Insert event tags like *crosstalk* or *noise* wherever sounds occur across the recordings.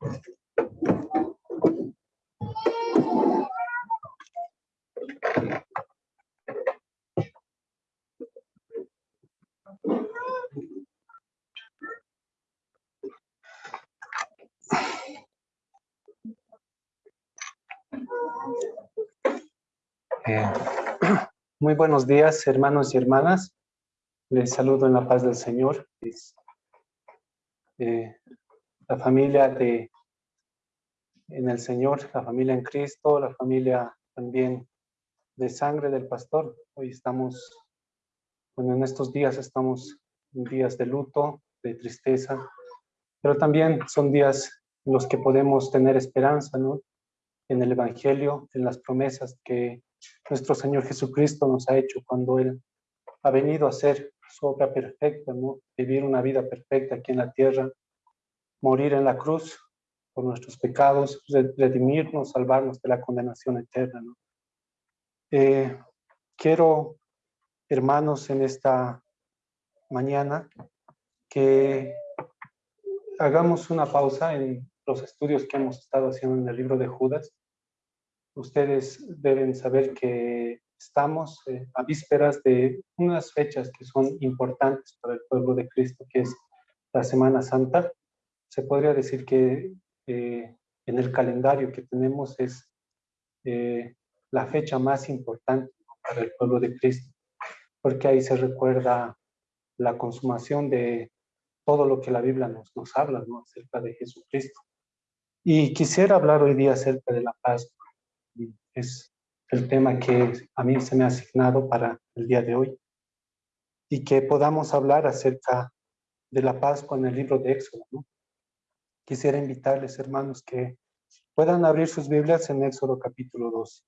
Eh, *clears throat* muy buenos días, hermanos y hermanas. Les saludo en la paz del Señor. Eh, la familia de en el Señor, la familia en Cristo, la familia también de sangre del pastor. Hoy estamos, bueno, en estos días estamos en días de luto, de tristeza, pero también son días en los que podemos tener esperanza, ¿no? En el Evangelio, en las promesas que nuestro Señor Jesucristo nos ha hecho cuando Él ha venido a hacer su obra perfecta, ¿no? vivir una vida perfecta aquí en la tierra, morir en la cruz por nuestros pecados, redimirnos, salvarnos de la condenación eterna. ¿no? Eh, quiero, hermanos, en esta mañana que hagamos una pausa en los estudios que hemos estado haciendo en el libro de Judas ustedes deben saber que estamos eh, a vísperas de unas fechas que son importantes para el pueblo de Cristo, que es la Semana Santa. Se podría decir que eh, en el calendario que tenemos es eh, la fecha más importante para el pueblo de Cristo, porque ahí se recuerda la consumación de todo lo que la Biblia nos, nos habla acerca de Jesucristo. Y quisiera hablar hoy día acerca de la Pascua es el tema que a mí se me ha asignado para el día de hoy y que podamos hablar acerca de la Pascua en el libro de Éxodo. Quisiera invitarles, hermanos, que puedan abrir sus Biblias en Éxodo capítulo 2.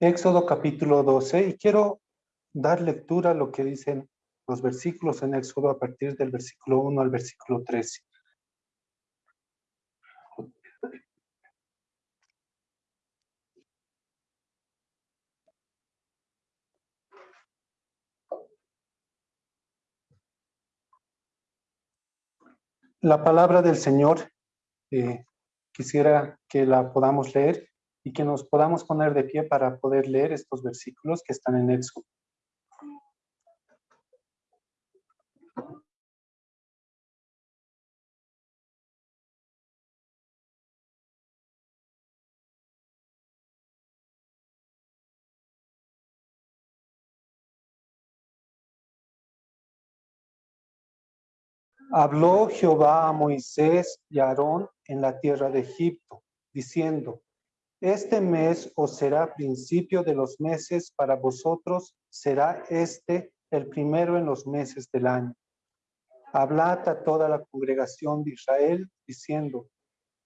Éxodo capítulo 12 y quiero dar lectura a lo que dicen los versículos en Éxodo a partir del versículo 1 al versículo 13. La palabra del Señor, eh, quisiera que la podamos leer y que nos podamos poner de pie para poder leer estos versículos que están en Éxodo. Habló Jehová a Moisés y a Aarón en la tierra de Egipto, diciendo, este mes os será principio de los meses para vosotros, será este el primero en los meses del año. Hablad a toda la congregación de Israel, diciendo,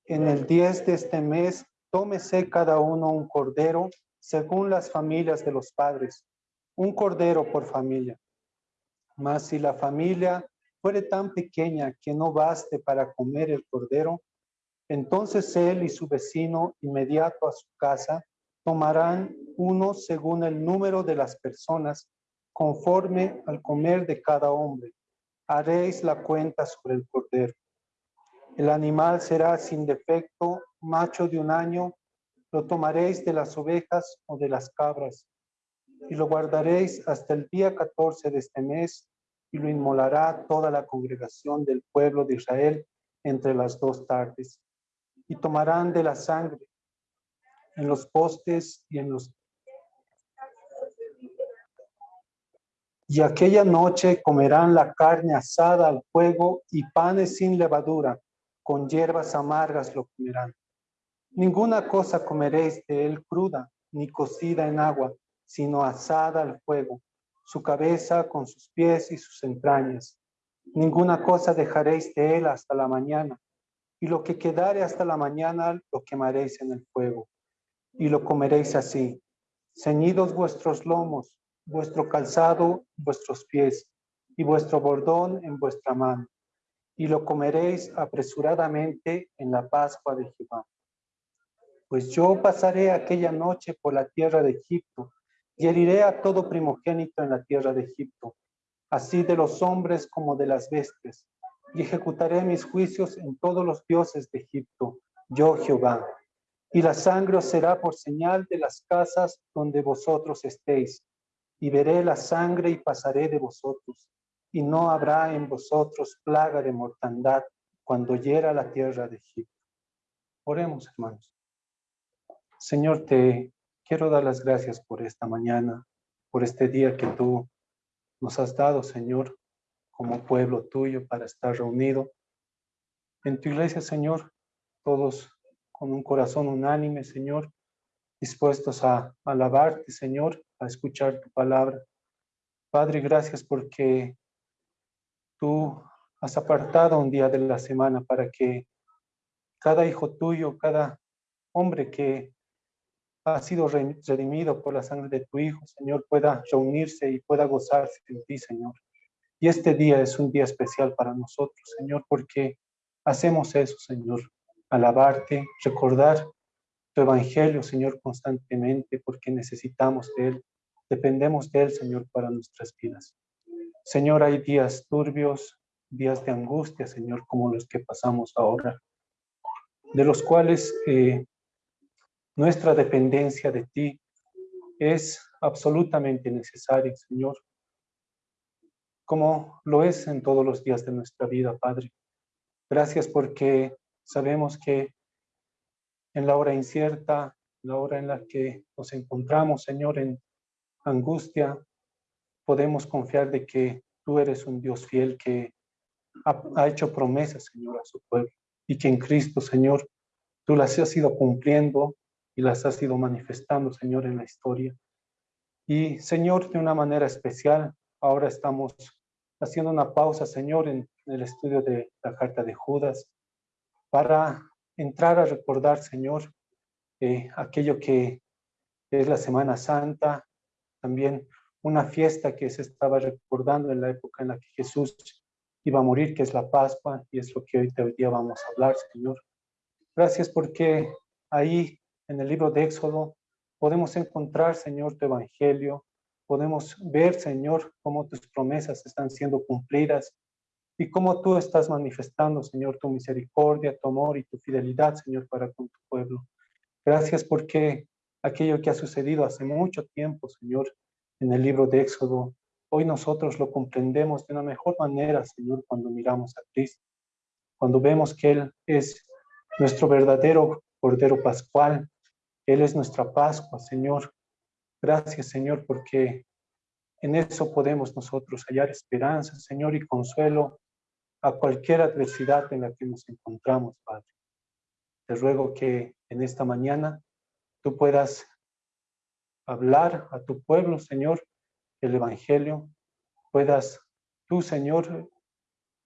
en el diez de este mes, tómese cada uno un cordero, según las familias de los padres, un cordero por familia. Mas si la familia fuere tan pequeña que no baste para comer el cordero, entonces él y su vecino inmediato a su casa tomarán uno según el número de las personas, conforme al comer de cada hombre. Haréis la cuenta sobre el cordero. El animal será sin defecto, macho de un año, lo tomaréis de las ovejas o de las cabras, y lo guardaréis hasta el día 14 de este mes, y lo inmolará toda la congregación del pueblo de Israel entre las dos tardes y tomarán de la sangre en los postes y en los... Y aquella noche comerán la carne asada al fuego y panes sin levadura, con hierbas amargas lo comerán. Ninguna cosa comeréis de él cruda, ni cocida en agua, sino asada al fuego, su cabeza con sus pies y sus entrañas. Ninguna cosa dejaréis de él hasta la mañana, y lo que quedare hasta la mañana lo quemaréis en el fuego, y lo comeréis así. ceñidos vuestros lomos, vuestro calzado, vuestros pies, y vuestro bordón en vuestra mano, y lo comeréis apresuradamente en la Pascua de Jehová. Pues yo pasaré aquella noche por la tierra de Egipto, y heriré a todo primogénito en la tierra de Egipto, así de los hombres como de las bestias, y ejecutaré mis juicios en todos los dioses de Egipto, yo Jehová. Y la sangre os será por señal de las casas donde vosotros estéis, y veré la sangre y pasaré de vosotros, y no habrá en vosotros plaga de mortandad cuando hiera la tierra de Egipto. Oremos, hermanos. Señor, te quiero dar las gracias por esta mañana, por este día que tú nos has dado, Señor, como pueblo tuyo para estar reunido en tu iglesia, Señor, todos con un corazón unánime, Señor, dispuestos a alabarte, Señor, a escuchar tu palabra. Padre, gracias porque tú has apartado un día de la semana para que cada hijo tuyo, cada hombre que ha sido redimido por la sangre de tu Hijo, Señor, pueda reunirse y pueda gozarse en ti, Señor. Y este día es un día especial para nosotros, Señor, porque hacemos eso, Señor, alabarte, recordar tu evangelio, Señor, constantemente, porque necesitamos de él, dependemos de él, Señor, para nuestras vidas. Señor, hay días turbios, días de angustia, Señor, como los que pasamos ahora, de los cuales eh, nuestra dependencia de ti es absolutamente necesaria, Señor, como lo es en todos los días de nuestra vida, Padre. Gracias porque sabemos que en la hora incierta, la hora en la que nos encontramos, Señor, en angustia, podemos confiar de que tú eres un Dios fiel que ha, hecho promesas, Señor, a su pueblo y que en Cristo, Señor, tú las has ido cumpliendo y las has ido manifestando, Señor, en la historia. Y, Señor, de una manera especial, ahora estamos haciendo una pausa, Señor, en el estudio de la carta de Judas, para entrar a recordar, Señor, eh, aquello que es la Semana Santa, también una fiesta que se estaba recordando en la época en la que Jesús iba a morir, que es la Pascua, y es lo que hoy, hoy día vamos a hablar, Señor. Gracias porque ahí en el libro de Éxodo podemos encontrar, Señor, tu evangelio, podemos ver, Señor, cómo tus promesas están siendo cumplidas y cómo tú estás manifestando, Señor, tu misericordia, tu amor y tu fidelidad, Señor, para con tu pueblo. Gracias porque aquello que ha sucedido hace mucho tiempo, Señor, en el libro de Éxodo, hoy nosotros lo comprendemos de una mejor manera, Señor, cuando miramos a Cristo, cuando vemos que Él es nuestro verdadero Cordero Pascual, Él es nuestra Pascua, Señor, Gracias, Señor, porque en eso podemos nosotros hallar esperanza, Señor, y consuelo a cualquier adversidad en la que nos encontramos, Padre. Te ruego que en esta mañana tú puedas hablar a tu pueblo, Señor, el Evangelio, puedas tú, Señor,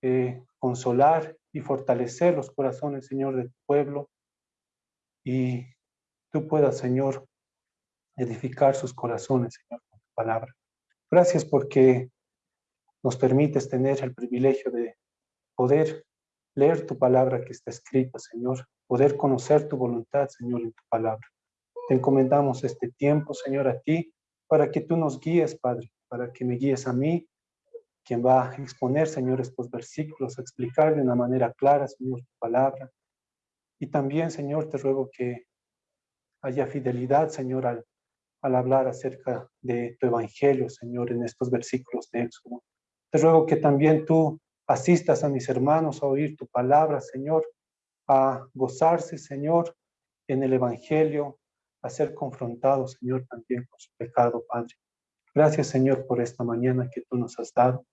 eh, consolar y fortalecer los corazones, Señor, de tu pueblo, y tú puedas, Señor, edificar sus corazones, Señor, con tu palabra. Gracias porque nos permites tener el privilegio de poder leer tu palabra que está escrita, Señor, poder conocer tu voluntad, Señor, en tu palabra. Te encomendamos este tiempo, Señor, a ti, para que tú nos guíes, Padre, para que me guíes a mí, quien va a exponer, Señor, estos versículos, a explicar de una manera clara, Señor, tu palabra. Y también, Señor, te ruego que haya fidelidad, Señor, al al hablar acerca de tu evangelio, Señor, en estos versículos de Éxodo. Te ruego que también tú asistas a mis hermanos a oír tu palabra, Señor, a gozarse, Señor, en el evangelio, a ser confrontados, Señor, también con su pecado, Padre. Gracias, Señor, por esta mañana que tú nos has dado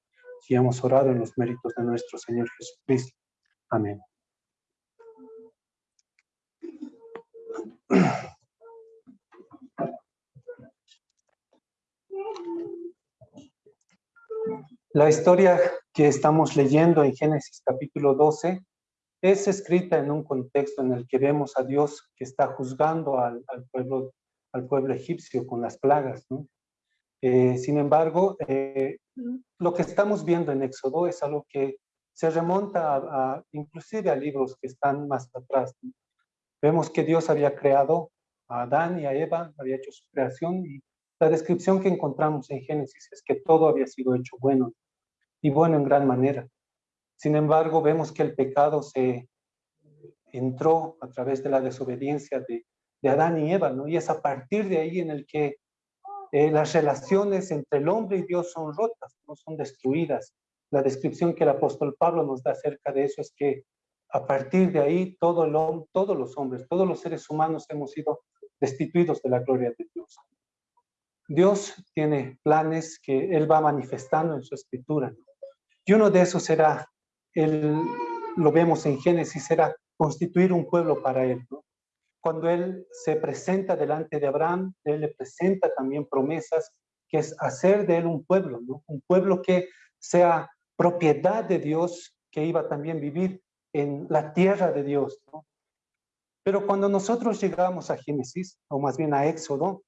y hemos orado en los méritos de nuestro Señor Jesucristo. Amén. *clears throat* La historia que estamos leyendo en Génesis capítulo 12 es escrita en un contexto en el que vemos a Dios que está juzgando al, pueblo egipcio con las plagas. Eh, sin embargo, eh, lo que estamos viendo en Éxodo es algo que se remonta a, inclusive a libros que están más atrás. Vemos que Dios había creado a Adán y a Eva, había hecho su creación y la descripción que encontramos en Génesis es que todo había sido hecho bueno y bueno en gran manera. Sin embargo, vemos que el pecado se entró a través de la desobediencia de, Adán y Eva, ¿no? Y es a partir de ahí en el que eh, las relaciones entre el hombre y Dios son rotas, no son destruidas. La descripción que el apóstol Pablo nos da acerca de eso es que a partir de ahí todo el, todos los hombres, todos los seres humanos hemos sido destituidos de la gloria de Dios. Dios tiene planes que Él va manifestando en su escritura. Y uno de esos será, él, lo vemos en Génesis, será constituir un pueblo para Él. Cuando Él se presenta delante de Abraham, Él le presenta también promesas, que es hacer de Él un pueblo, un pueblo que sea propiedad de Dios, que iba también a vivir en la tierra de Dios. Pero cuando nosotros llegamos a Génesis, o más bien a Éxodo,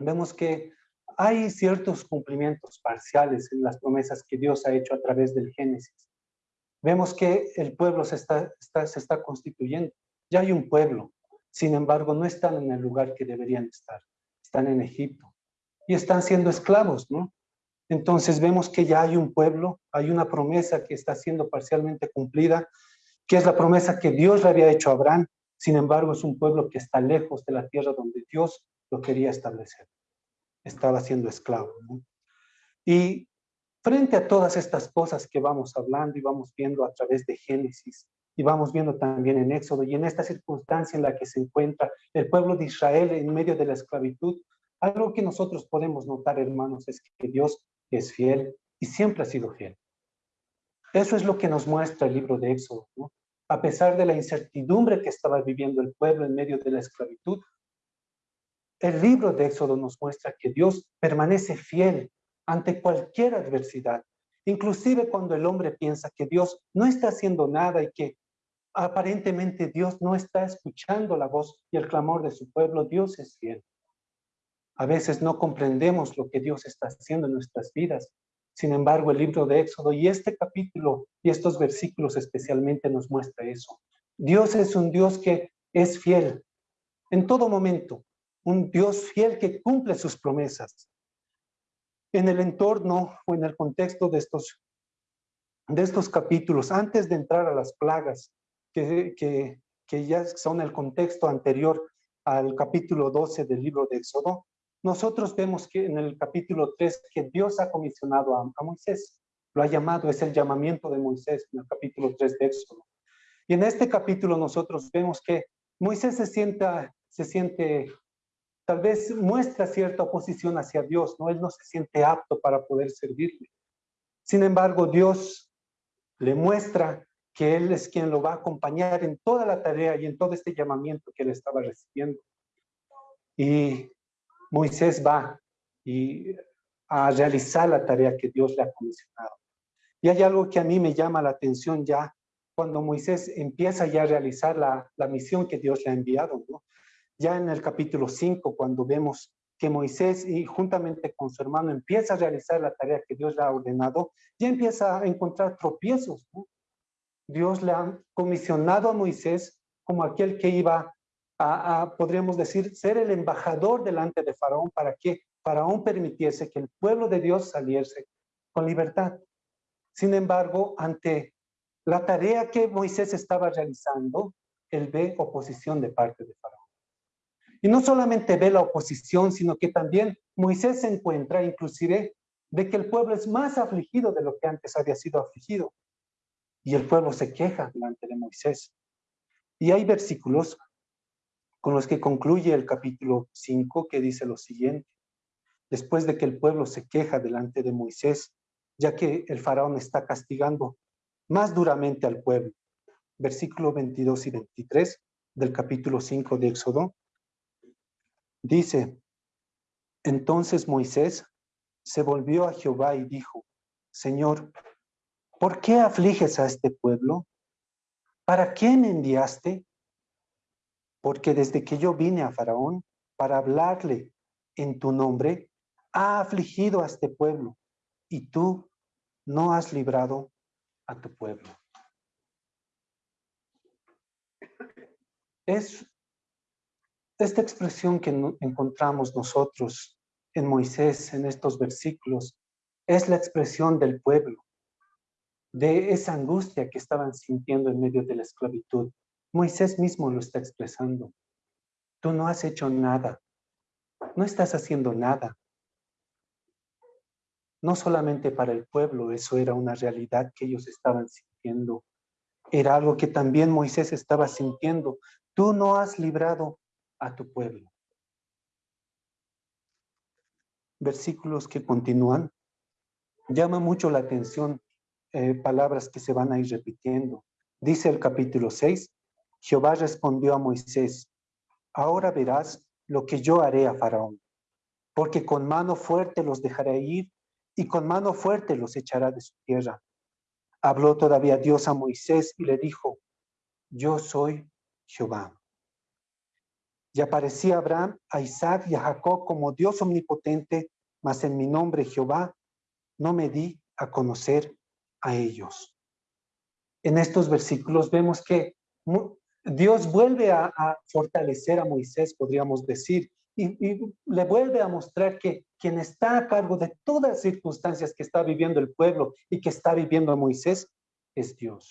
vemos que hay ciertos cumplimientos parciales en las promesas que Dios ha hecho a través del Génesis. Vemos que el pueblo se está, se está constituyendo. Ya hay un pueblo, sin embargo, no están en el lugar que deberían estar. Están en Egipto y están siendo esclavos, ¿no? Entonces vemos que ya hay un pueblo, hay una promesa que está siendo parcialmente cumplida, que es la promesa que Dios le había hecho a Abraham. Sin embargo, es un pueblo que está lejos de la tierra donde Dios lo quería establecer. Estaba siendo esclavo. Y frente a todas estas cosas que vamos hablando y vamos viendo a través de Génesis, y vamos viendo también en Éxodo, y en esta circunstancia en la que se encuentra el pueblo de Israel en medio de la esclavitud, algo que nosotros podemos notar, hermanos, es que Dios es fiel y siempre ha sido fiel. Eso es lo que nos muestra el libro de Éxodo. A pesar de la incertidumbre que estaba viviendo el pueblo en medio de la esclavitud, el libro de Éxodo nos muestra que Dios permanece fiel ante cualquier adversidad, inclusive cuando el hombre piensa que Dios no está haciendo nada y que aparentemente Dios no está escuchando la voz y el clamor de su pueblo, Dios es fiel. A veces no comprendemos lo que Dios está haciendo en nuestras vidas. Sin embargo, el libro de Éxodo y este capítulo y estos versículos especialmente nos muestra eso. Dios es un Dios que es fiel en todo momento, un Dios fiel que cumple sus promesas. En el entorno o en el contexto de estos, de estos capítulos, antes de entrar a las plagas, que, que, ya son el contexto anterior al capítulo 12 del libro de Éxodo, nosotros vemos que en el capítulo 3 que Dios ha comisionado a, a, Moisés, lo ha llamado, es el llamamiento de Moisés en el capítulo 3 de Éxodo. Y en este capítulo nosotros vemos que Moisés se, sienta, se siente, tal vez muestra cierta oposición hacia Dios, ¿no? Él no se siente apto para poder servirle. Sin embargo, Dios le muestra que Él es quien lo va a acompañar en toda la tarea y en todo este llamamiento que Él estaba recibiendo. Y Moisés va y a realizar la tarea que Dios le ha comisionado. Y hay algo que a mí me llama la atención ya cuando Moisés empieza ya a realizar la, la misión que Dios le ha enviado. ¿no? Ya en el capítulo 5, cuando vemos que Moisés y juntamente con su hermano empieza a realizar la tarea que Dios le ha ordenado, ya empieza a encontrar tropiezos. Dios le ha comisionado a Moisés como aquel que iba a, podríamos decir, ser el embajador delante de Faraón para que Faraón permitiese que el pueblo de Dios saliese con libertad. Sin embargo, ante la tarea que Moisés estaba realizando, él ve oposición de parte de Faraón. Y no solamente ve la oposición, sino que también Moisés se encuentra inclusive de que el pueblo es más afligido de lo que antes había sido afligido. Y el pueblo se queja delante de Moisés. Y hay versículos con los que concluye el capítulo 5 que dice lo siguiente. Después de que el pueblo se queja delante de Moisés, ya que el faraón está castigando más duramente al pueblo. Versículo 22 y 23 del capítulo 5 de Éxodo. Dice, entonces Moisés se volvió a Jehová y dijo, Señor, ¿por qué afliges a este pueblo? ¿Para me enviaste? porque desde que yo vine a Faraón, para hablarle en tu nombre, ha afligido a este pueblo y tú no has librado a tu pueblo. Es esta expresión que encontramos nosotros en Moisés, en estos versículos, es la expresión del pueblo, de esa angustia que estaban sintiendo en medio de la esclavitud. Moisés mismo lo está expresando. Tú no has hecho nada, no estás haciendo nada. No solamente para el pueblo, eso era una realidad que ellos estaban sintiendo. Era algo que también Moisés estaba sintiendo. Tú no has librado a tu pueblo. Versículos que continúan. Llama mucho la atención eh, palabras que se van a ir repitiendo. Dice el capítulo 6, Jehová respondió a Moisés, ahora verás lo que yo haré a Faraón, porque con mano fuerte los dejaré ir y con mano fuerte los echará de su tierra. Habló todavía Dios a Moisés y le dijo, yo soy Jehová. Y aparecía Abraham, a Isaac y a Jacob como Dios omnipotente, mas en mi nombre Jehová no me di a conocer a ellos. En estos versículos vemos que Dios vuelve a, fortalecer a Moisés, podríamos decir, y, le vuelve a mostrar que quien está a cargo de todas las circunstancias que está viviendo el pueblo y que está viviendo Moisés es Dios.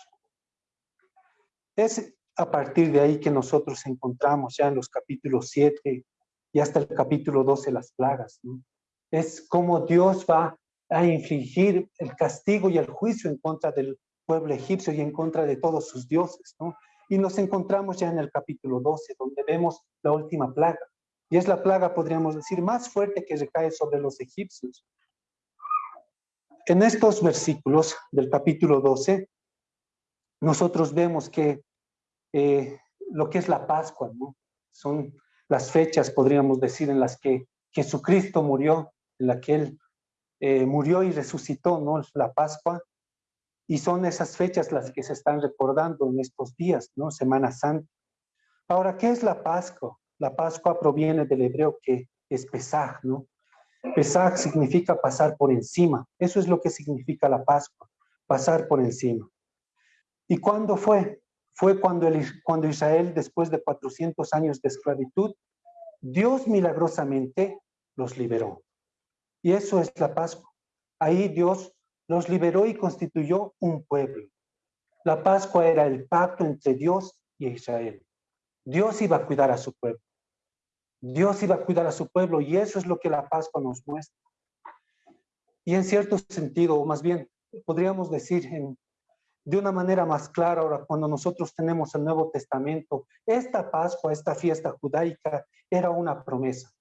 Es a partir de ahí que nosotros encontramos ya en los capítulos 7 y hasta el capítulo 12 las plagas. Es como Dios va a infligir el castigo y el juicio en contra del pueblo egipcio y en contra de todos sus dioses. ¿no? Y nos encontramos ya en el capítulo 12, donde vemos la última plaga. Y es la plaga, podríamos decir, más fuerte que recae sobre los egipcios. En estos versículos del capítulo 12, nosotros vemos que eh, lo que es la Pascua, ¿no? Son las fechas, podríamos decir, en las que Jesucristo murió, en la que Él eh, murió y resucitó, ¿no? La Pascua. Y son esas fechas las que se están recordando en estos días, ¿no? Semana Santa. Ahora, ¿qué es la Pascua? La Pascua proviene del hebreo que es Pesaj, ¿no? Pesaj significa pasar por encima. Eso es lo que significa la Pascua, pasar por encima. ¿Y cuándo fue? Fue cuando, cuando Israel, después de 400 años de esclavitud, Dios milagrosamente los liberó. Y eso es la Pascua. Ahí Dios los liberó y constituyó un pueblo. La Pascua era el pacto entre Dios y Israel. Dios iba a cuidar a su pueblo. Dios iba a cuidar a su pueblo y eso es lo que la Pascua nos muestra. Y en cierto sentido, o más bien, podríamos decir en, de una manera más clara ahora, cuando nosotros tenemos el Nuevo Testamento, esta Pascua, esta fiesta judaica, era una promesa.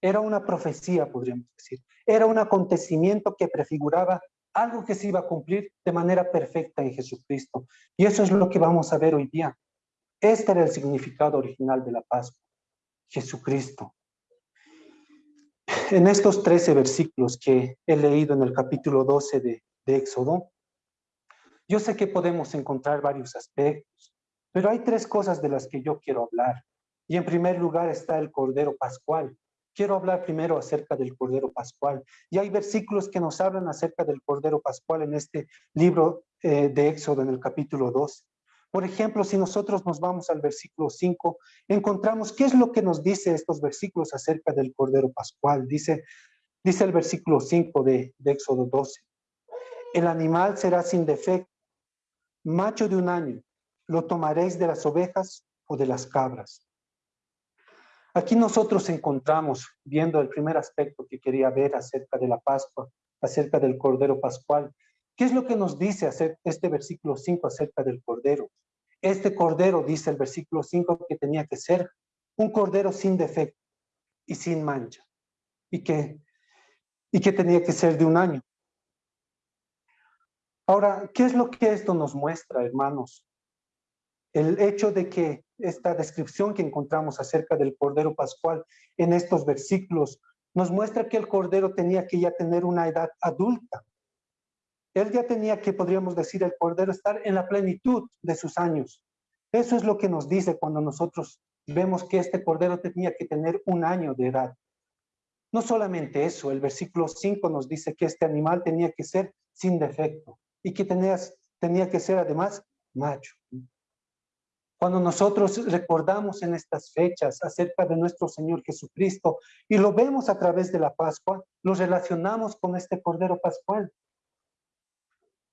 Era una profecía, podríamos decir. Era un acontecimiento que prefiguraba algo que se iba a cumplir de manera perfecta en Jesucristo. Y eso es lo que vamos a ver hoy día. Este era el significado original de la Pascua. Jesucristo. En estos 13 versículos que he leído en el capítulo 12 de, de Éxodo, yo sé que podemos encontrar varios aspectos, pero hay tres cosas de las que yo quiero hablar. Y en primer lugar está el Cordero Pascual, quiero hablar primero acerca del Cordero Pascual. Y hay versículos que nos hablan acerca del Cordero Pascual en este libro eh, de Éxodo, en el capítulo 2. Por ejemplo, si nosotros nos vamos al versículo 5, encontramos qué es lo que nos dice estos versículos acerca del Cordero Pascual. Dice, dice el versículo 5 de, de Éxodo 12. El animal será sin defecto, macho de un año, lo tomaréis de las ovejas o de las cabras. Aquí nosotros encontramos, viendo el primer aspecto que quería ver acerca de la Pascua, acerca del Cordero Pascual, ¿qué es lo que nos dice este versículo 5 acerca del Cordero? Este Cordero, dice el versículo 5, que tenía que ser un Cordero sin defecto y sin mancha, y que, y que tenía que ser de un año. Ahora, ¿qué es lo que esto nos muestra, hermanos? El hecho de que esta descripción que encontramos acerca del Cordero Pascual en estos versículos nos muestra que el Cordero tenía que ya tener una edad adulta. Él ya tenía que, podríamos decir, el Cordero estar en la plenitud de sus años. Eso es lo que nos dice cuando nosotros vemos que este cordero tenía que tener un año de edad. No solamente eso, el versículo 5 nos dice que este animal tenía que ser sin defecto y que tenía, tenía que ser además macho. Cuando nosotros recordamos en estas fechas acerca de nuestro Señor Jesucristo y lo vemos a través de la Pascua, lo relacionamos con este Cordero Pascual.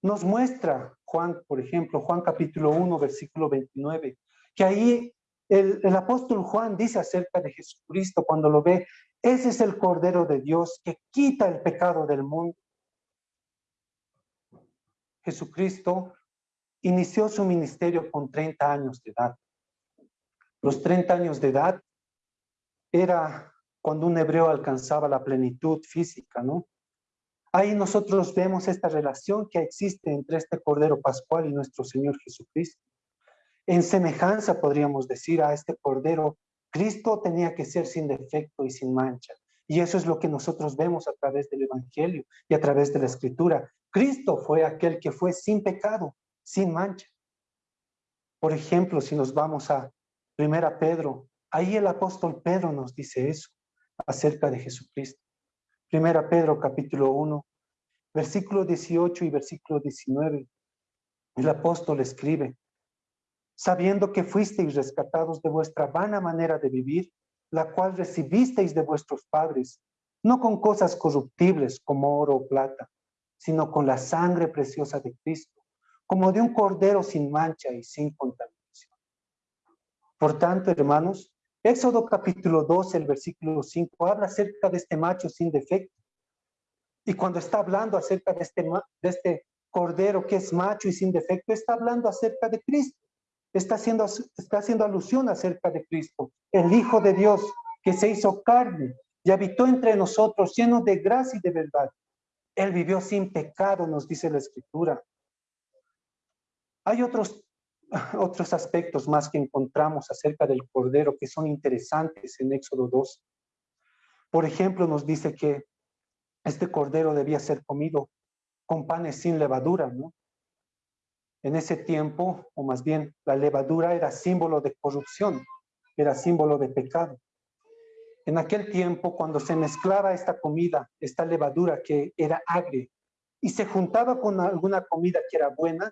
Nos muestra Juan, por ejemplo, Juan capítulo 1, versículo 29, que ahí el, el, apóstol Juan dice acerca de Jesucristo cuando lo ve, ese es el Cordero de Dios que quita el pecado del mundo. Jesucristo inició su ministerio con 30 años de edad. Los 30 años de edad era cuando un hebreo alcanzaba la plenitud física, ¿no? Ahí nosotros vemos esta relación que existe entre este Cordero Pascual y nuestro Señor Jesucristo. En semejanza, podríamos decir, a este Cordero, Cristo tenía que ser sin defecto y sin mancha. Y eso es lo que nosotros vemos a través del Evangelio y a través de la Escritura. Cristo fue aquel que fue sin pecado, sin mancha. Por ejemplo, si nos vamos a Primera Pedro, ahí el apóstol Pedro nos dice eso acerca de Jesucristo. Primera Pedro capítulo 1, versículo 18 y versículo 19. El apóstol escribe, sabiendo que fuisteis rescatados de vuestra vana manera de vivir, la cual recibisteis de vuestros padres, no con cosas corruptibles como oro o plata, sino con la sangre preciosa de Cristo como de un cordero sin mancha y sin contaminación. Por tanto, hermanos, Éxodo capítulo 12, el versículo 5, habla acerca de este macho sin defecto. Y cuando está hablando acerca de este, de este cordero que es macho y sin defecto, está hablando acerca de Cristo. Está haciendo, está haciendo alusión acerca de Cristo, el Hijo de Dios que se hizo carne y habitó entre nosotros lleno de gracia y de verdad. Él vivió sin pecado, nos dice la Escritura. Hay otros, *laughs* otros aspectos más que encontramos acerca del Cordero que son interesantes en Éxodo 2. Por ejemplo, nos dice que este Cordero debía ser comido con panes sin levadura. En ese tiempo, o más bien, la levadura era símbolo de corrupción, era símbolo de pecado. En aquel tiempo, cuando se mezclaba esta comida, esta levadura que era agria, y se juntaba con alguna comida que era buena,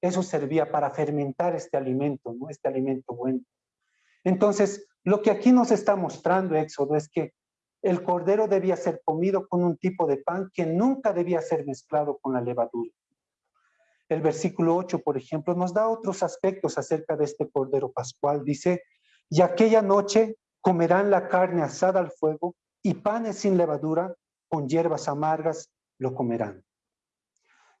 eso servía para fermentar este alimento, ¿no? Este alimento bueno. Entonces, lo que aquí nos está mostrando Éxodo es que el cordero debía ser comido con un tipo de pan que nunca debía ser mezclado con la levadura. El versículo 8, por ejemplo, nos da otros aspectos acerca de este cordero pascual. Dice, y aquella noche comerán la carne asada al fuego y panes sin levadura, con hierbas amargas lo comerán.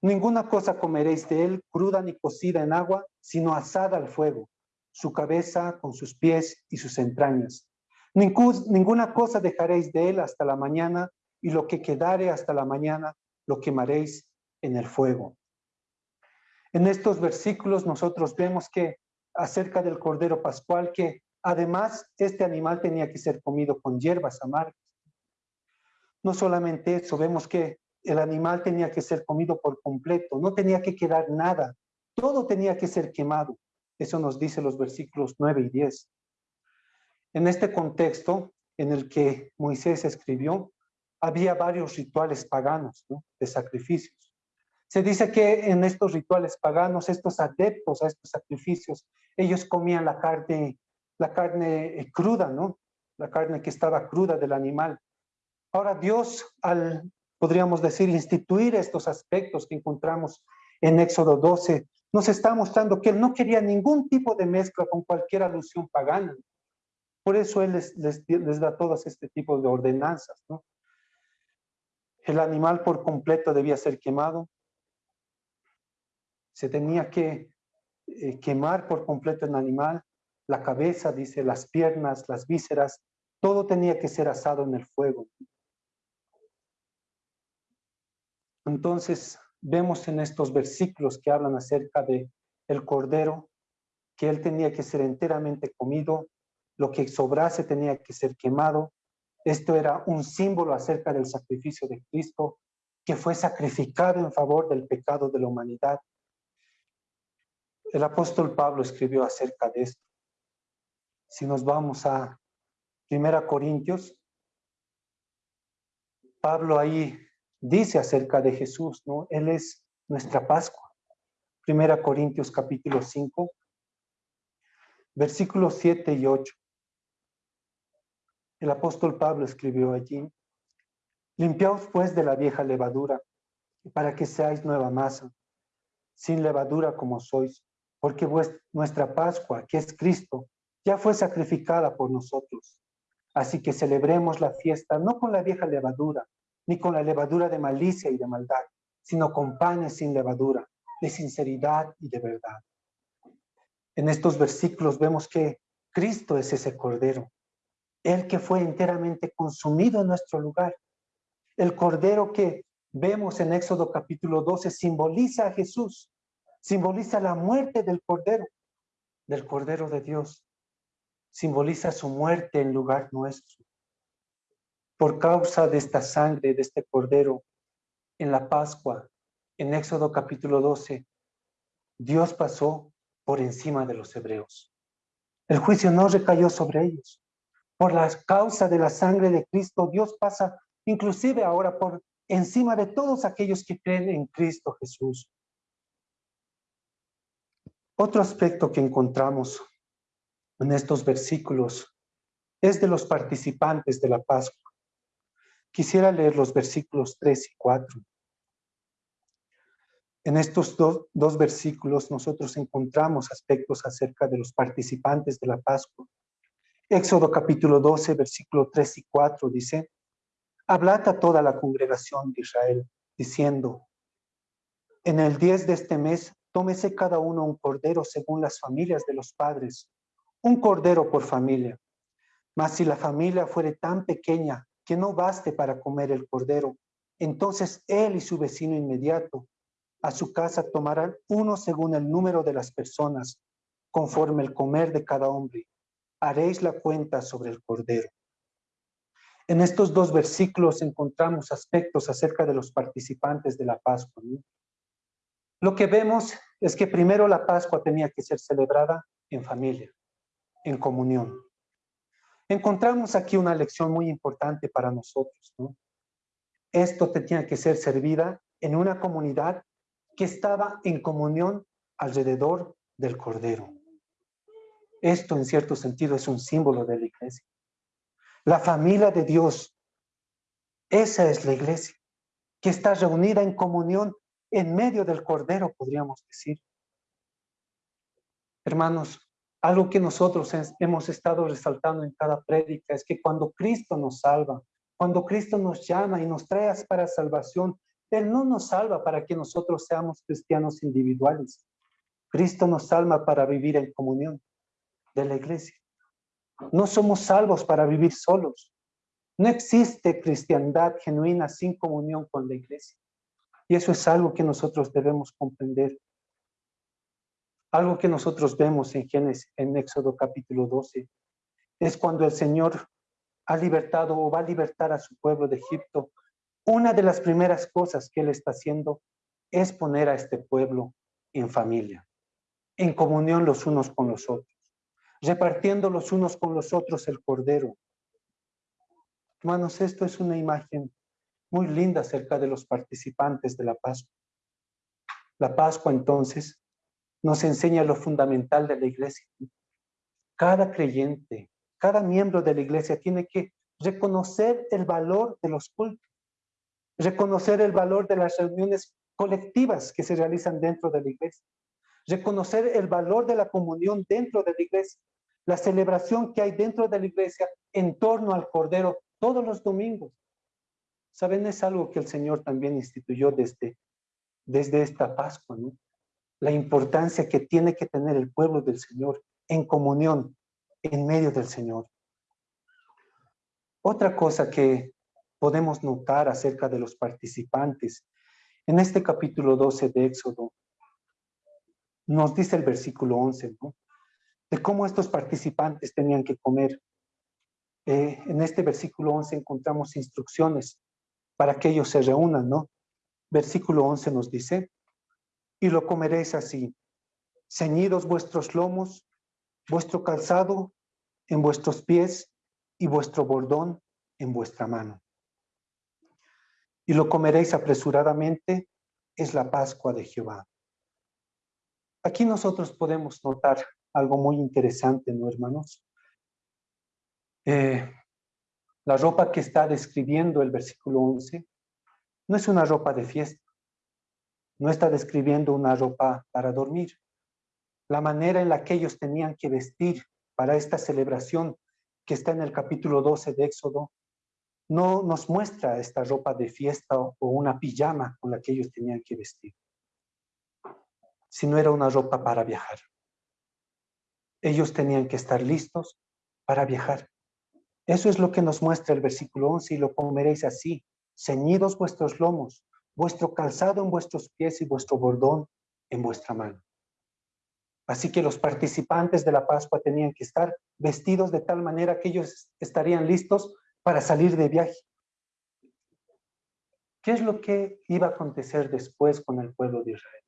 Ninguna cosa comeréis de él cruda ni cocida en agua, sino asada al fuego, su cabeza con sus pies y sus entrañas. Ninguna cosa dejaréis de él hasta la mañana, y lo que quedare hasta la mañana lo quemaréis en el fuego. En estos versículos nosotros vemos que acerca del Cordero Pascual, que además este animal tenía que ser comido con hierbas amargas. No solamente eso, vemos que el animal tenía que ser comido por completo, no tenía que quedar nada, todo tenía que ser quemado. Eso nos dice los versículos 9 y 10. En este contexto en el que Moisés escribió, había varios rituales paganos de sacrificios. Se dice que en estos rituales paganos, estos adeptos a estos sacrificios, ellos comían la carne, la carne eh, cruda, ¿no? La carne que estaba cruda del animal. Ahora Dios, al podríamos decir, instituir estos aspectos que encontramos en Éxodo 12, nos está mostrando que él no quería ningún tipo de mezcla con cualquier alusión pagana. Por eso él les, da todos este tipo de ordenanzas. ¿no? El animal por completo debía ser quemado. Se tenía que eh, quemar por completo el animal. La cabeza, dice, las piernas, las vísceras, todo tenía que ser asado en el fuego. Entonces, vemos en estos versículos que hablan acerca de el cordero, que él tenía que ser enteramente comido, lo que sobrase tenía que ser quemado. Esto era un símbolo acerca del sacrificio de Cristo, que fue sacrificado en favor del pecado de la humanidad. El apóstol Pablo escribió acerca de esto. Si nos vamos a Primera Corintios, Pablo ahí dice acerca de Jesús, ¿no? Él es nuestra Pascua. Primera Corintios capítulo 5, versículos 7 y 8. El apóstol Pablo escribió allí, limpiaos pues de la vieja levadura, para que seáis nueva masa, sin levadura como sois, porque nuestra Pascua, que es Cristo, ya fue sacrificada por nosotros. Así que celebremos la fiesta no con la vieja levadura, ni con la levadura de malicia y de maldad, sino con panes sin levadura, de sinceridad y de verdad. En estos versículos vemos que Cristo es ese Cordero, el que fue enteramente consumido en nuestro lugar. El Cordero que vemos en Éxodo capítulo 12 simboliza a Jesús, simboliza la muerte del Cordero, del Cordero de Dios, simboliza su muerte en lugar nuestro. Por causa de esta sangre, de este Cordero, en la Pascua, en Éxodo capítulo 12, Dios pasó por encima de los hebreos. El juicio no recayó sobre ellos. Por la causa de la sangre de Cristo, Dios pasa inclusive ahora por encima de todos aquellos que creen en Cristo Jesús. Otro aspecto que encontramos en estos versículos es de los participantes de la Pascua. Quisiera leer los versículos 3 y 4. En estos dos versículos nosotros encontramos aspectos acerca de los participantes de la Pascua. Éxodo capítulo 12, versículo 3 y 4 dice, Hablad a toda la congregación de Israel, diciendo, en el 10 de este mes, tómese cada uno un cordero según las familias de los padres, un cordero por familia. Mas si la familia fuere tan pequeña que no baste para comer el cordero, entonces él y su vecino inmediato a su casa tomarán uno según el número de las personas, conforme el comer de cada hombre. Haréis la cuenta sobre el cordero. En estos dos versículos encontramos aspectos acerca de los participantes de la Pascua. Lo que vemos es que primero la Pascua tenía que ser celebrada en familia, en comunión. Encontramos aquí una lección muy importante para nosotros. Esto tenía que ser servida en una comunidad que estaba en comunión alrededor del Cordero. Esto en cierto sentido es un símbolo de la iglesia. La familia de Dios, esa es la iglesia, que está reunida en comunión en medio del Cordero, podríamos decir. Hermanos, algo que nosotros hemos estado resaltando en cada prédica es que cuando Cristo nos salva, cuando Cristo nos llama y nos trae para salvación, Él no nos salva para que nosotros seamos cristianos individuales. Cristo nos salva para vivir en comunión de la iglesia. No somos salvos para vivir solos. No existe cristiandad genuina sin comunión con la iglesia. Y eso es algo que nosotros debemos comprender. Algo que nosotros vemos en Génesis, en Éxodo capítulo 12, es cuando el Señor ha libertado o va a libertar a su pueblo de Egipto. Una de las primeras cosas que Él está haciendo es poner a este pueblo en familia, en comunión los unos con los otros repartiendo los unos con los otros el cordero. Hermanos, esto es una imagen muy linda acerca de los participantes de la Pascua. La Pascua entonces nos enseña lo fundamental de la iglesia. Cada creyente, cada miembro de la iglesia tiene que reconocer el valor de los cultos, reconocer el valor de las reuniones colectivas que se realizan dentro de la iglesia, reconocer el valor de la comunión dentro de la iglesia, la celebración que hay dentro de la iglesia en torno al Cordero todos los domingos. Saben, es algo que el Señor también instituyó desde, desde esta Pascua, ¿no? La importancia que tiene que tener el pueblo del Señor en comunión en medio del Señor. Otra cosa que podemos notar acerca de los participantes en este capítulo 12 de Éxodo, nos dice el versículo 11, ¿no? de cómo estos participantes tenían que comer. Eh, en este versículo 11 encontramos instrucciones para que ellos se reúnan, ¿no? Versículo 11 nos dice, y lo comeréis así, ceñidos vuestros lomos, vuestro calzado en vuestros pies y vuestro bordón en vuestra mano. Y lo comeréis apresuradamente, es la Pascua de Jehová. Aquí nosotros podemos notar algo muy interesante, ¿no, hermanos? Eh, la ropa que está describiendo el versículo 11 no es una ropa de fiesta, no está describiendo una ropa para dormir. La manera en la que ellos tenían que vestir para esta celebración que está en el capítulo 12 de Éxodo, no nos muestra esta ropa de fiesta o una pijama con la que ellos tenían que vestir, sino era una ropa para viajar. Ellos tenían que estar listos para viajar. Eso es lo que nos muestra el versículo 11, y lo comeréis así, ceñidos vuestros lomos, vuestro calzado en vuestros pies y vuestro bordón en vuestra mano. Así que los participantes de la Pascua tenían que estar vestidos de tal manera que ellos estarían listos para salir de viaje. ¿Qué es lo que iba a acontecer después con el pueblo de Israel?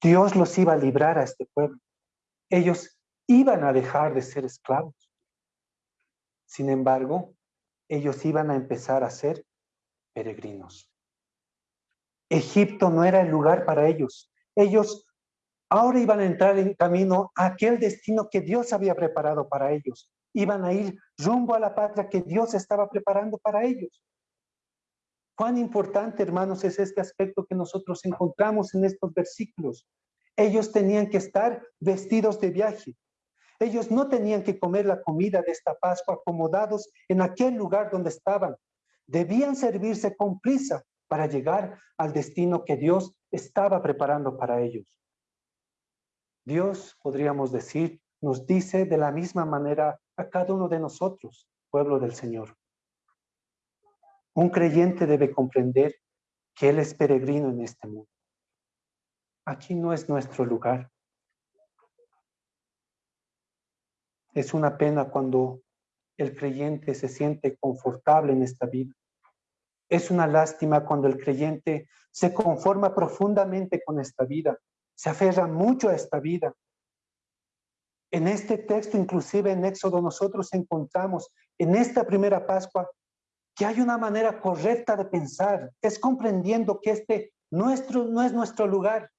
Dios los iba a librar a este pueblo. Ellos iban a dejar de ser esclavos. Sin embargo, ellos iban a empezar a ser peregrinos. Egipto no era el lugar para ellos. Ellos ahora iban a entrar en camino a aquel destino que Dios había preparado para ellos. Iban a ir rumbo a la patria que Dios estaba preparando para ellos. Cuán importante, hermanos, es este aspecto que nosotros encontramos en estos versículos. Ellos tenían que estar vestidos de viaje. Ellos no tenían que comer la comida de esta Pascua acomodados en aquel lugar donde estaban. Debían servirse con prisa para llegar al destino que Dios estaba preparando para ellos. Dios, podríamos decir, nos dice de la misma manera a cada uno de nosotros, pueblo del Señor. Un creyente debe comprender que Él es peregrino en este mundo. Aquí no es nuestro lugar. Es una pena cuando el creyente se siente confortable en esta vida. Es una lástima cuando el creyente se conforma profundamente con esta vida, se aferra mucho a esta vida. En este texto, inclusive en Éxodo, nosotros encontramos en esta primera Pascua que hay una manera correcta de pensar. Es comprendiendo que este nuestro, no es nuestro lugar.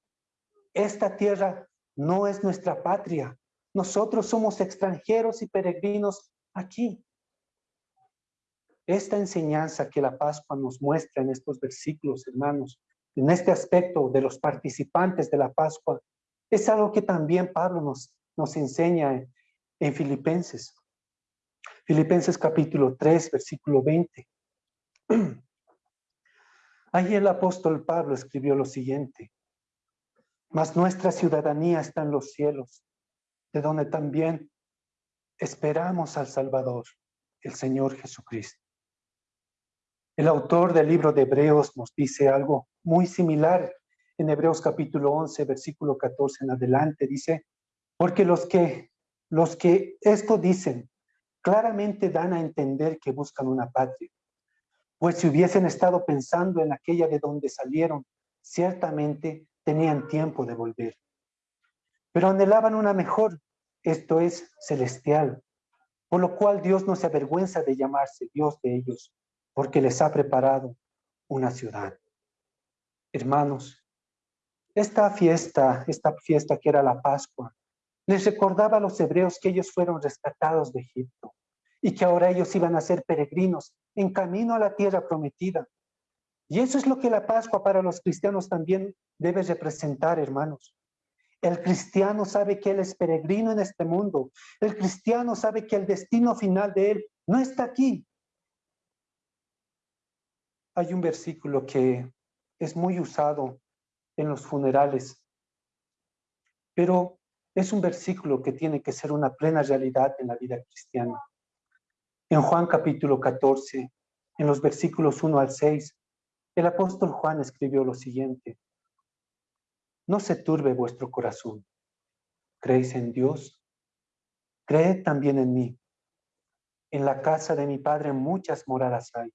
Esta tierra no es nuestra patria. Nosotros somos extranjeros y peregrinos aquí. Esta enseñanza que la Pascua nos muestra en estos versículos, hermanos, en este aspecto de los participantes de la Pascua, es algo que también Pablo nos, enseña en, Filipenses. Filipenses capítulo 3, versículo 20. *clears throat* Ahí el apóstol Pablo escribió lo siguiente. Mas nuestra ciudadanía está en los cielos, de donde también esperamos al Salvador, el Señor Jesucristo. El autor del libro de Hebreos nos dice algo muy similar en Hebreos capítulo 11, versículo 14 en adelante. Dice, porque los que, los que esto dicen claramente dan a entender que buscan una patria. Pues si hubiesen estado pensando en aquella de donde salieron, ciertamente tenían tiempo de volver pero anhelaban una mejor, esto es celestial, por lo cual Dios no se avergüenza de llamarse Dios de ellos, porque les ha preparado una ciudad. Hermanos, esta fiesta, esta fiesta que era la Pascua, les recordaba a los hebreos que ellos fueron rescatados de Egipto y que ahora ellos iban a ser peregrinos en camino a la tierra prometida. Y eso es lo que la Pascua para los cristianos también debe representar, hermanos. El cristiano sabe que él es peregrino en este mundo. El cristiano sabe que el destino final de él no está aquí. Hay un versículo que es muy usado en los funerales, pero es un versículo que tiene que ser una plena realidad en la vida cristiana. En Juan capítulo 14, en los versículos 1 al 6, el apóstol Juan escribió lo siguiente. No se turbe vuestro corazón. ¿Creéis en Dios? Creed también en mí. En la casa de mi Padre muchas moradas hay.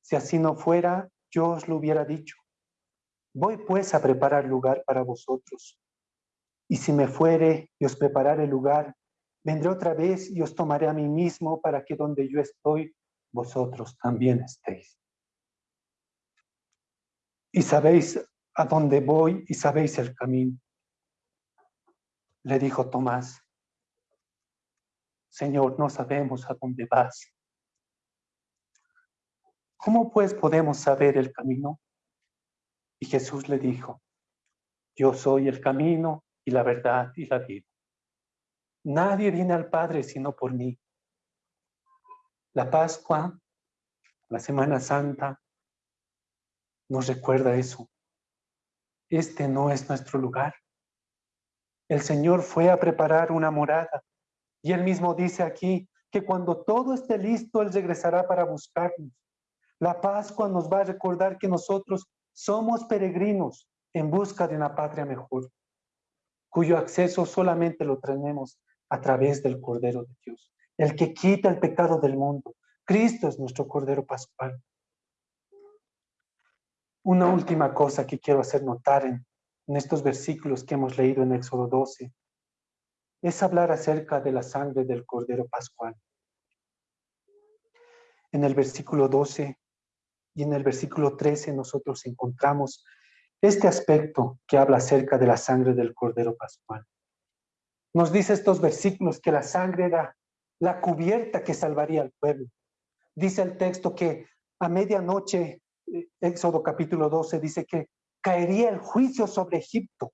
Si así no fuera, yo os lo hubiera dicho. Voy pues a preparar lugar para vosotros. Y si me fuere y os preparare lugar, vendré otra vez y os tomaré a mí mismo para que donde yo estoy, vosotros también estéis. Y sabéis a dónde voy y sabéis el camino. Le dijo Tomás, Señor, no sabemos a dónde vas. ¿Cómo pues podemos saber el camino? Y Jesús le dijo, yo soy el camino y la verdad y la vida. Nadie viene al Padre sino por mí. La Pascua, la Semana Santa, nos recuerda eso. Este no es nuestro lugar. El Señor fue a preparar una morada y Él mismo dice aquí que cuando todo esté listo, Él regresará para buscarnos. La Pascua nos va a recordar que nosotros somos peregrinos en busca de una patria mejor, cuyo acceso solamente lo tenemos a través del Cordero de Dios, el que quita el pecado del mundo. Cristo es nuestro Cordero Pascual. Una última cosa que quiero hacer notar en, estos versículos que hemos leído en Éxodo 12 es hablar acerca de la sangre del Cordero Pascual. En el versículo 12 y en el versículo 13 nosotros encontramos este aspecto que habla acerca de la sangre del Cordero Pascual. Nos dice estos versículos que la sangre era la cubierta que salvaría al pueblo. Dice el texto que a medianoche, eh, Éxodo capítulo 12, dice que caería el juicio sobre Egipto,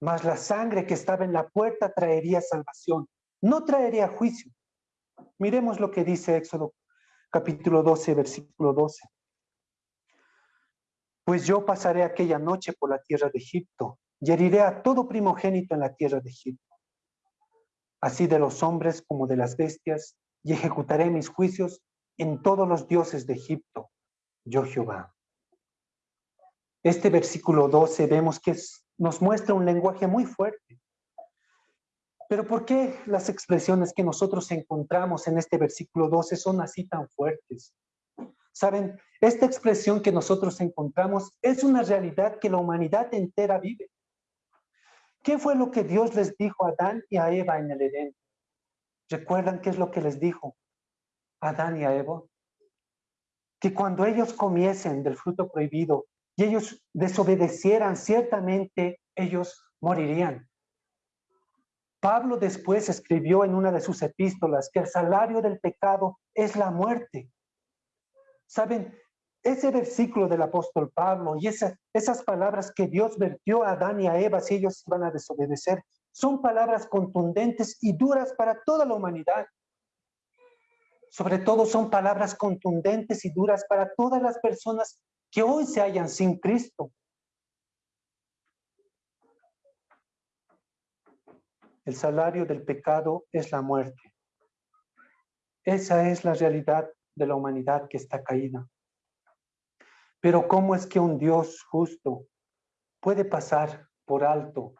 mas la sangre que estaba en la puerta traería salvación, no traería juicio. Miremos lo que dice Éxodo capítulo 12, versículo 12. Pues yo pasaré aquella noche por la tierra de Egipto y heriré a todo primogénito en la tierra de Egipto, así de los hombres como de las bestias, y ejecutaré mis juicios en todos los dioses de Egipto, yo Jehová. Este versículo 12 vemos que nos muestra un lenguaje muy fuerte. Pero ¿por qué las expresiones que nosotros encontramos en este versículo 12 son así tan fuertes? Saben, esta expresión que nosotros encontramos es una realidad que la humanidad entera vive. ¿Qué fue lo que Dios les dijo a Adán y a Eva en el Edén? ¿Recuerdan qué es lo que les dijo a Adán y a Eva? Que cuando ellos comiesen del fruto prohibido y ellos desobedecieran, ciertamente ellos morirían. Pablo después escribió en una de sus epístolas que el salario del pecado es la muerte. Saben, ese versículo del apóstol Pablo y esas palabras que Dios vertió a Adán y a Eva si ellos iban a desobedecer, son palabras contundentes y duras para toda la humanidad. Sobre todo son palabras contundentes y duras para todas las personas que hoy se hallan sin Cristo. El salario del pecado es la muerte. Esa es la realidad de la humanidad que está caída. Pero ¿cómo es que un Dios justo puede pasar por alto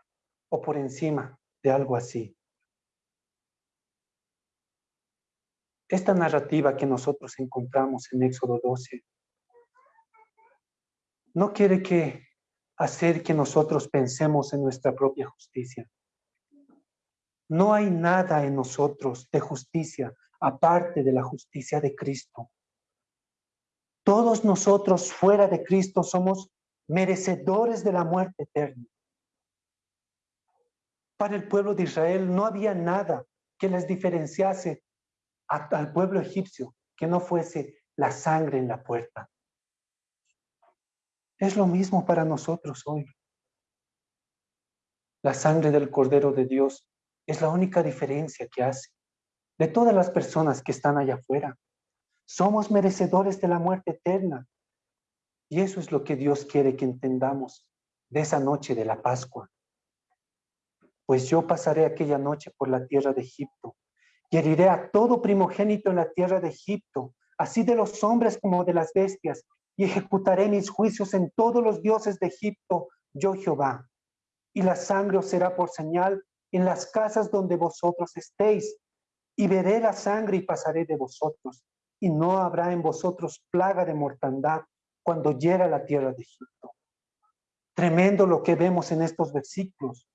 o por encima de algo así? Esta narrativa que nosotros encontramos en Éxodo 12 no quiere que hacer que nosotros pensemos en nuestra propia justicia. No hay nada en nosotros de justicia aparte de la justicia de Cristo. Todos nosotros fuera de Cristo somos merecedores de la muerte eterna. Para el pueblo de Israel no había nada que les diferenciase al pueblo egipcio que no fuese la sangre en la puerta. Es lo mismo para nosotros hoy. La sangre del Cordero de Dios es la única diferencia que hace de todas las personas que están allá afuera. Somos merecedores de la muerte eterna. Y eso es lo que Dios quiere que entendamos de esa noche de la Pascua. Pues yo pasaré aquella noche por la tierra de Egipto y heriré a todo primogénito en la tierra de Egipto, así de los hombres como de las bestias, y ejecutaré mis juicios en todos los dioses de Egipto, yo Jehová. Y la sangre os será por señal en las casas donde vosotros estéis, y veré la sangre y pasaré de vosotros, y no habrá en vosotros plaga de mortandad cuando llegue a la tierra de Egipto. Tremendo lo que vemos en estos versículos.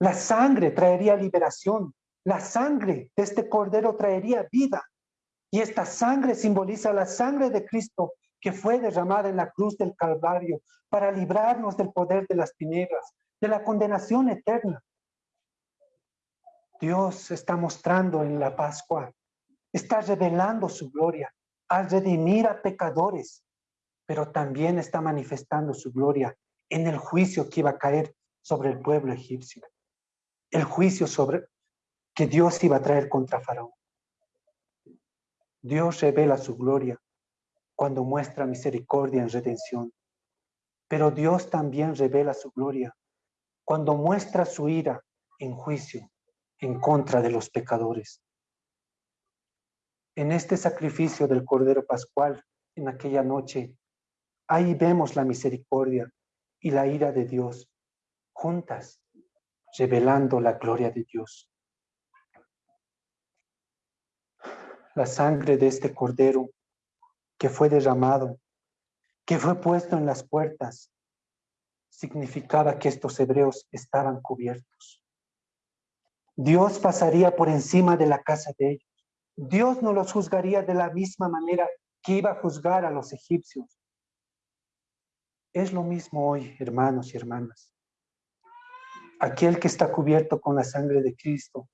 La sangre traería liberación, la sangre de este cordero traería vida. Y esta sangre simboliza la sangre de Cristo que fue derramada en la cruz del Calvario para librarnos del poder de las tinieblas, de la condenación eterna. Dios está mostrando en la Pascua, está revelando su gloria al redimir a pecadores, pero también está manifestando su gloria en el juicio que iba a caer sobre el pueblo egipcio. El juicio sobre que Dios iba a traer contra Faraón. Dios revela su gloria cuando muestra misericordia en redención. Pero Dios también revela su gloria cuando muestra su ira en juicio en contra de los pecadores. En este sacrificio del Cordero Pascual, en aquella noche, ahí vemos la misericordia y la ira de Dios juntas, revelando la gloria de Dios. La sangre de este Cordero que fue derramado, que fue puesto en las puertas, significaba que estos hebreos estaban cubiertos. Dios pasaría por encima de la casa de ellos. Dios no los juzgaría de la misma manera que iba a juzgar a los egipcios. Es lo mismo hoy, hermanos y hermanas. Aquel que está cubierto con la sangre de Cristo,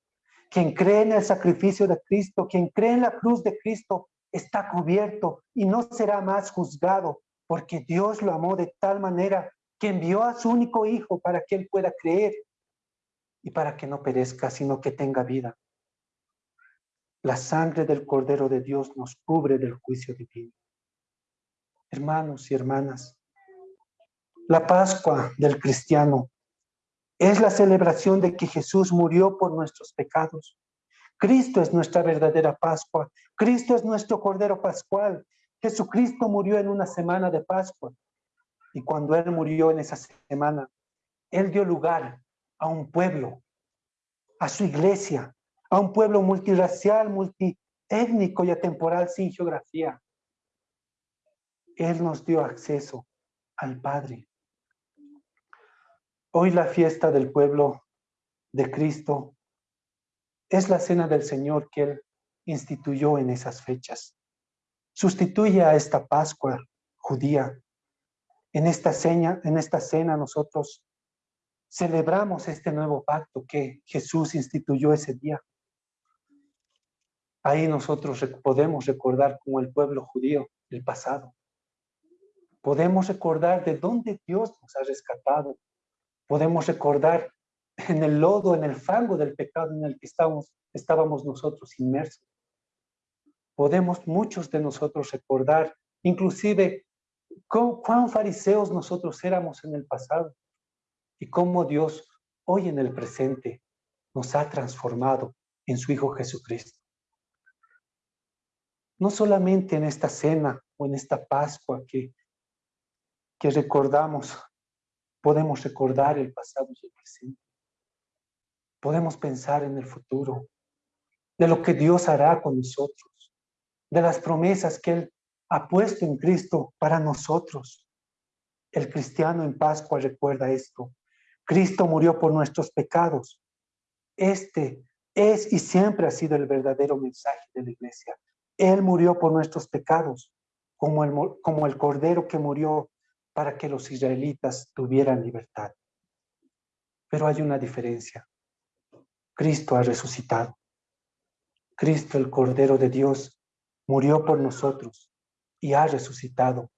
quien cree en el sacrificio de Cristo, quien cree en la cruz de Cristo, está cubierto y no será más juzgado, porque Dios lo amó de tal manera que envió a su único hijo para que él pueda creer y para que no perezca, sino que tenga vida. La sangre del Cordero de Dios nos cubre del juicio divino. Hermanos y hermanas, la Pascua del cristiano es la celebración de que Jesús murió por nuestros pecados Cristo es nuestra verdadera Pascua. Cristo es nuestro Cordero Pascual. Jesucristo murió en una semana de Pascua. Y cuando Él murió en esa semana, Él dio lugar a un pueblo, a su iglesia, a un pueblo multiracial, multiétnico y atemporal sin geografía. Él nos dio acceso al Padre. Hoy la fiesta del pueblo de Cristo es la cena del Señor que Él instituyó en esas fechas. Sustituye a esta Pascua judía. En esta, cena, en esta cena nosotros celebramos este nuevo pacto que Jesús instituyó ese día. Ahí nosotros podemos recordar como el pueblo judío el pasado. Podemos recordar de dónde Dios nos ha rescatado. Podemos recordar en el lodo, en el fango del pecado en el que estábamos, estábamos nosotros inmersos. Podemos muchos de nosotros recordar, inclusive, cuán fariseos nosotros éramos en el pasado y cómo Dios hoy en el presente nos ha transformado en su Hijo Jesucristo. No solamente en esta cena o en esta Pascua que, que recordamos, podemos recordar el pasado y el presente podemos pensar en el futuro, de lo que Dios hará con nosotros, de las promesas que Él ha puesto en Cristo para nosotros. El cristiano en Pascua recuerda esto. Cristo murió por nuestros pecados. Este es y siempre ha sido el verdadero mensaje de la iglesia. Él murió por nuestros pecados, como el, como el cordero que murió para que los israelitas tuvieran libertad. Pero hay una diferencia. Cristo ha resucitado. Cristo, el Cordero de Dios, murió por nosotros y ha resucitado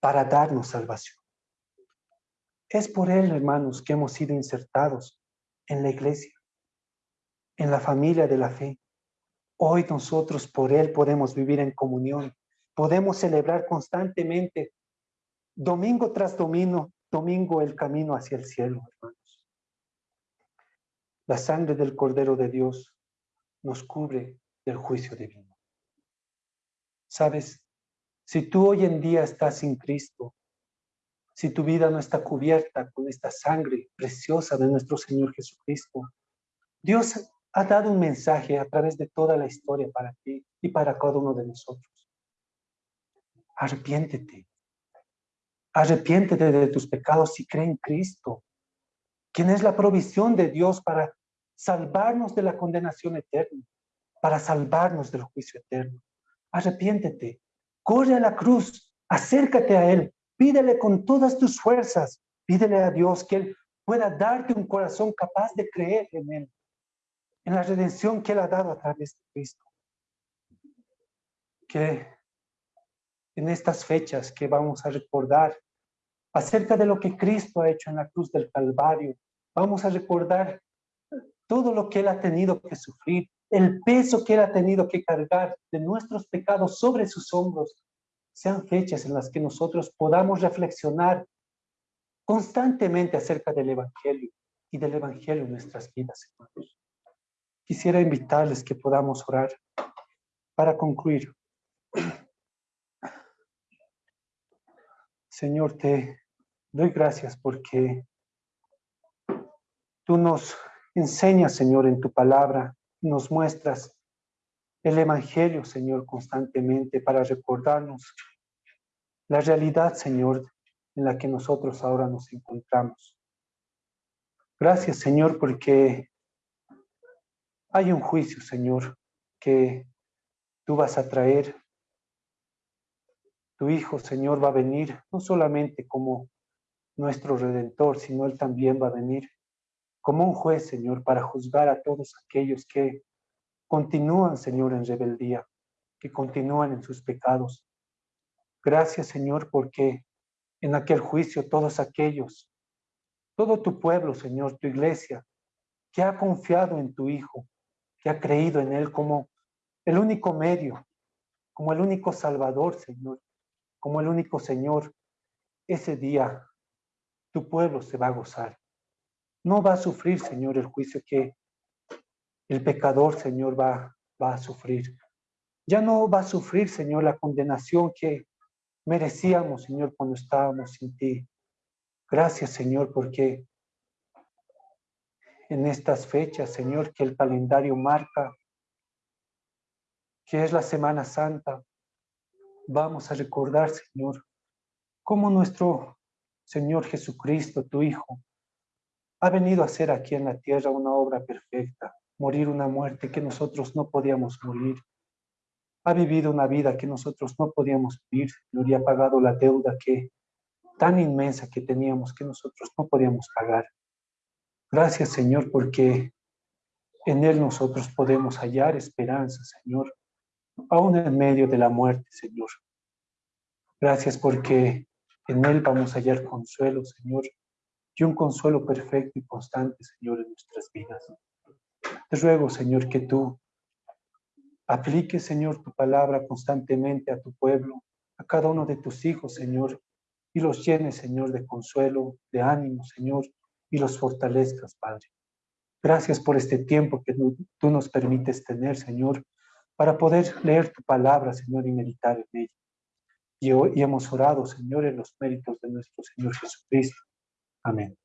para darnos salvación. Es por Él, hermanos, que hemos sido insertados en la iglesia, en la familia de la fe. Hoy nosotros por Él podemos vivir en comunión, podemos celebrar constantemente, domingo tras domingo, domingo el camino hacia el cielo, hermanos. La sangre del Cordero de Dios nos cubre del juicio divino. Sabes, si tú hoy en día estás sin Cristo, si tu vida no está cubierta con esta sangre preciosa de nuestro Señor Jesucristo, Dios ha dado un mensaje a través de toda la historia para ti y para cada uno de nosotros. Arrepiéntete. Arrepiéntete de tus pecados y cree en Cristo, quien es la provisión de Dios para salvarnos de la condenación eterna, para salvarnos del juicio eterno. Arrepiéntete, corre a la cruz, acércate a Él, pídele con todas tus fuerzas, pídele a Dios que Él pueda darte un corazón capaz de creer en Él, en la redención que Él ha dado a través de Cristo. Que en estas fechas que vamos a recordar acerca de lo que Cristo ha hecho en la cruz del Calvario, vamos a recordar todo lo que Él ha tenido que sufrir, el peso que Él ha tenido que cargar de nuestros pecados sobre sus hombros, sean fechas en las que nosotros podamos reflexionar constantemente acerca del Evangelio y del Evangelio en nuestras vidas, hermanos. Quisiera invitarles que podamos orar para concluir. Señor, te doy gracias porque tú nos enseñas, Señor, en tu palabra, nos muestras el Evangelio, Señor, constantemente para recordarnos la realidad, Señor, en la que nosotros ahora nos encontramos. Gracias, Señor, porque hay un juicio, Señor, que tú vas a traer. Tu Hijo, Señor, va a venir no solamente como nuestro Redentor, sino Él también va a venir como un juez, Señor, para juzgar a todos aquellos que continúan, Señor, en rebeldía, que continúan en sus pecados. Gracias, Señor, porque en aquel juicio todos aquellos, todo tu pueblo, Señor, tu iglesia, que ha confiado en tu Hijo, que ha creído en Él como el único medio, como el único Salvador, Señor, como el único Señor, ese día tu pueblo se va a gozar. No va a sufrir, Señor, el juicio que el pecador, Señor, va, va a sufrir. Ya no va a sufrir, Señor, la condenación que merecíamos, Señor, cuando estábamos sin ti. Gracias, Señor, porque en estas fechas, Señor, que el calendario marca, que es la Semana Santa, vamos a recordar, Señor, cómo nuestro Señor Jesucristo, tu Hijo, ha venido a hacer aquí en la tierra una obra perfecta, morir una muerte que nosotros no podíamos morir, ha vivido una vida que nosotros no podíamos vivir, y ha pagado la deuda que tan inmensa que teníamos que nosotros no podíamos pagar. Gracias, Señor, porque en Él nosotros podemos hallar esperanza, Señor, aún en medio de la muerte, Señor. Gracias porque en Él vamos a hallar consuelo, Señor, y un consuelo perfecto y constante, Señor, en nuestras vidas. Te ruego, Señor, que tú Aplique, Señor, tu palabra constantemente a tu pueblo, a cada uno de tus hijos, Señor, y los llenes, Señor, de consuelo, de ánimo, Señor, y los fortalezcas, Padre. Gracias por este tiempo que tú nos permites tener, Señor, para poder leer tu palabra, Señor, y meditar en ella. Y, hoy, hemos orado, Señor, en los méritos de nuestro Señor Jesucristo. Amén.